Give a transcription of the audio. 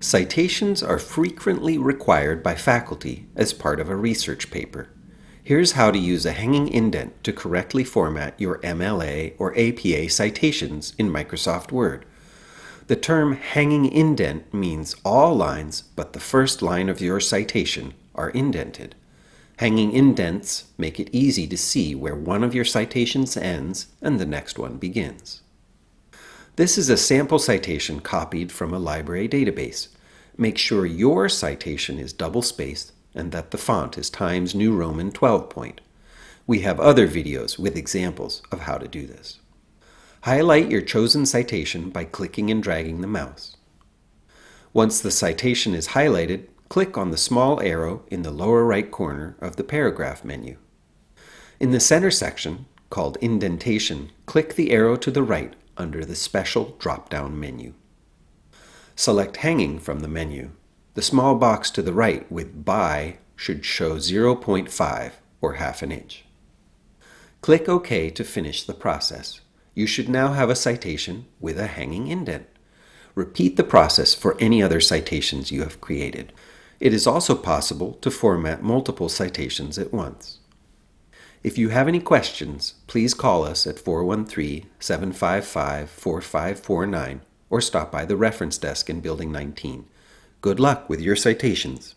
Citations are frequently required by faculty as part of a research paper. Here's how to use a hanging indent to correctly format your MLA or APA citations in Microsoft Word. The term hanging indent means all lines but the first line of your citation are indented. Hanging indents make it easy to see where one of your citations ends and the next one begins. This is a sample citation copied from a library database. Make sure your citation is double-spaced and that the font is Times New Roman 12 point. We have other videos with examples of how to do this. Highlight your chosen citation by clicking and dragging the mouse. Once the citation is highlighted, click on the small arrow in the lower right corner of the paragraph menu. In the center section, called Indentation, click the arrow to the right under the Special drop-down menu. Select Hanging from the menu. The small box to the right with By should show 0.5 or half an inch. Click OK to finish the process. You should now have a citation with a hanging indent. Repeat the process for any other citations you have created. It is also possible to format multiple citations at once. If you have any questions, please call us at 413-755-4549 or stop by the reference desk in Building 19. Good luck with your citations.